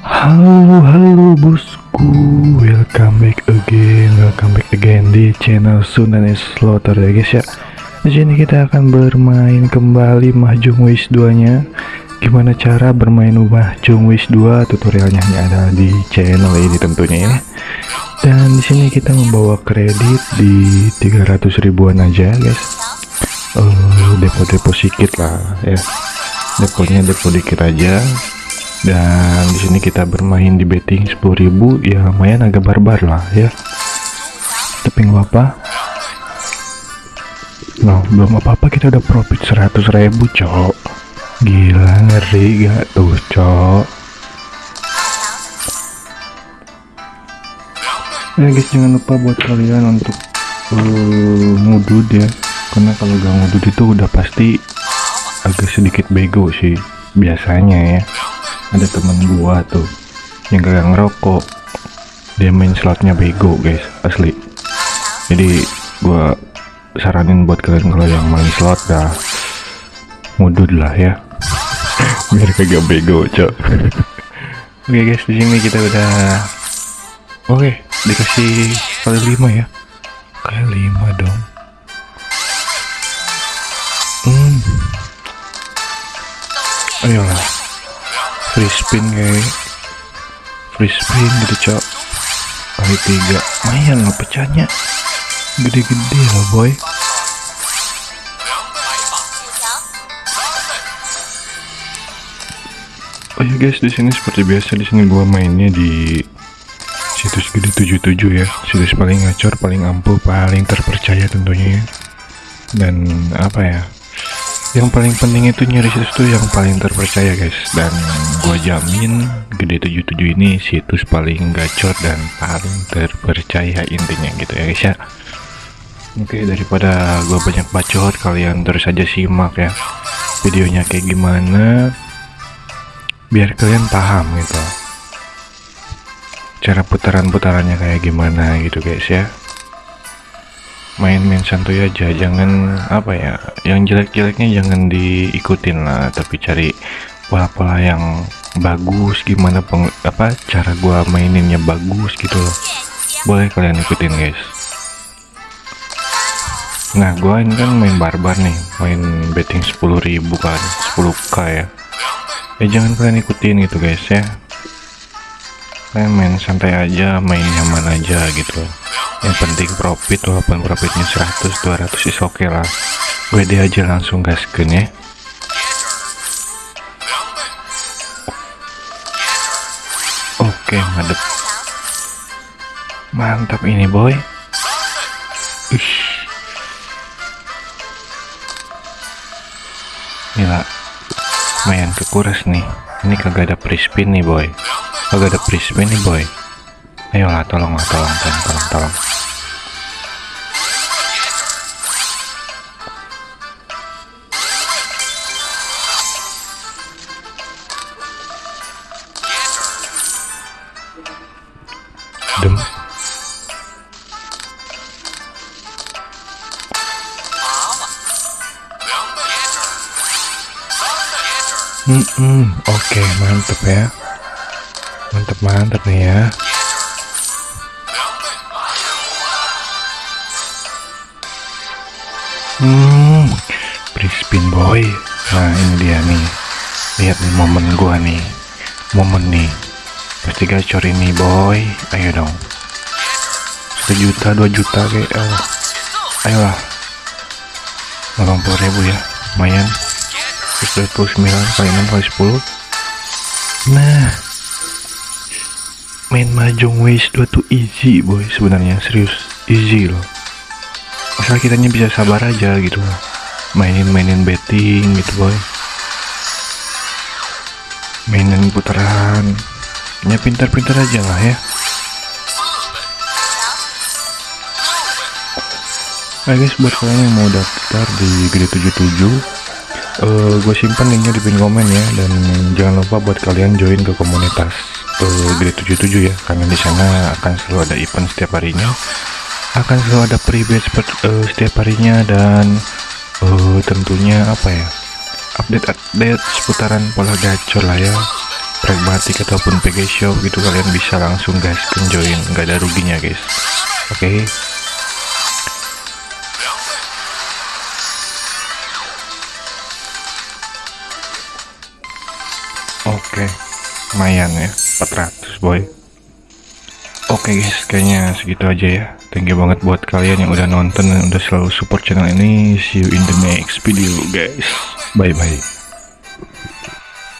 Halo halo bosku. Welcome back again Welcome back again di channel Sunan Slaughter ya guys ya. Di sini kita akan bermain kembali Mahjong Wish 2 nya Gimana cara bermain Mahjong Wish 2 Tutorialnya hanya ada di channel ini tentunya ya. Dan di sini kita membawa kredit di 300 ribuan aja guys. Uh, Depo-depo sedikit lah ya. Deponya depo dikit aja dan di sini kita bermain di betting 10.000 ya lumayan agak barbar lah ya. Tapi nggak apa? No belum apa-apa. Kita udah profit 100.000 cok. Gila ngeri gak tuh cok? Ya guys jangan lupa buat kalian untuk uh, ngudud ya. Karena kalau gak ngudud itu udah pasti agak sedikit bego sih biasanya ya ada temen gua tuh yang kagak ngerokok. Dia main slotnya bego guys asli. Jadi gua saranin buat kalian kalau yang main slot dah ngudud lah ya. Biar kagak bego cok. Oke guys di sini kita udah oke dikasih kali lima ya. Kali lima dong. Hmm. Ayolah free spin kayak free spin gitu cok. Kali tiga. Lumayan lah pecahnya gede-gede loh boy. Oh ya guys. Di sini seperti biasa di sini gua mainnya di situs gede 77 ya. Situs paling ngacor paling ampuh paling terpercaya tentunya ya. Dan apa ya yang paling penting itu nyari situs yang paling terpercaya guys. Dan gua jamin gede 77 ini situs paling gacor dan paling terpercaya intinya gitu ya guys ya. Oke daripada gua banyak bacot kalian terus aja simak ya videonya kayak gimana biar kalian paham gitu. Cara putaran-putarannya kayak gimana gitu guys ya main-main santuy aja. Jangan apa ya yang jelek-jeleknya jangan diikutin lah tapi cari pola-pola yang bagus gimana peng, apa cara gua maininnya bagus gitu loh. Boleh kalian ikutin guys. Nah gua ini kan main barbar nih main betting 10.000 kan 10k ya. Ya jangan kalian ikutin gitu guys ya. Kalian main santai aja main nyaman aja gitu yang penting profit walaupun profitnya 100 200 is oke okay lah. Gue deh aja langsung gasken ya. Oke okay, madep mantap ini boy. Ush. gila. Lumayan kekuras nih. Ini kagak ada free nih boy. Kagak ada free nih boy. Ayolah tolong lah tolong tolong tolong tolong dem. Hmm, hmm, oke okay, mantep ya. Mantep mantep nih ya. Hmm free spin boy. Nah ini dia nih. Lihat nih momen gua nih. Momen nih pasti gacor ini boy. Ayo dong. Sejuta dua juta kayak oh. ayolah. 80 ribu ya. Lumayan. 129 kali 6 kali 10 nah. Main mahjong waste 2 tuh easy boy sebenarnya. Serius. Easy loh. Asal kitanya bisa sabar aja gitu loh. Mainin-mainin betting gitu boy. Mainin putaran ya pintar-pintar aja lah ya. Nah guys buat kalian yang mau daftar di gede 77 uh, gue simpan linknya di pin komen ya. Dan jangan lupa buat kalian join ke komunitas uh, gede 77 ya. Karena di sana akan selalu ada event setiap harinya. Akan selalu ada private uh, setiap harinya dan uh, tentunya apa ya update update seputaran pola gacor lah ya pragmatik ataupun PG shop gitu kalian bisa langsung guys join nggak ada ruginya guys oke okay. Oke, okay. lumayan ya, 400 boy. Oke okay guys, kayaknya segitu aja ya. Thank you banget buat kalian yang udah nonton dan udah selalu support channel ini. See you in the next video guys. Bye bye.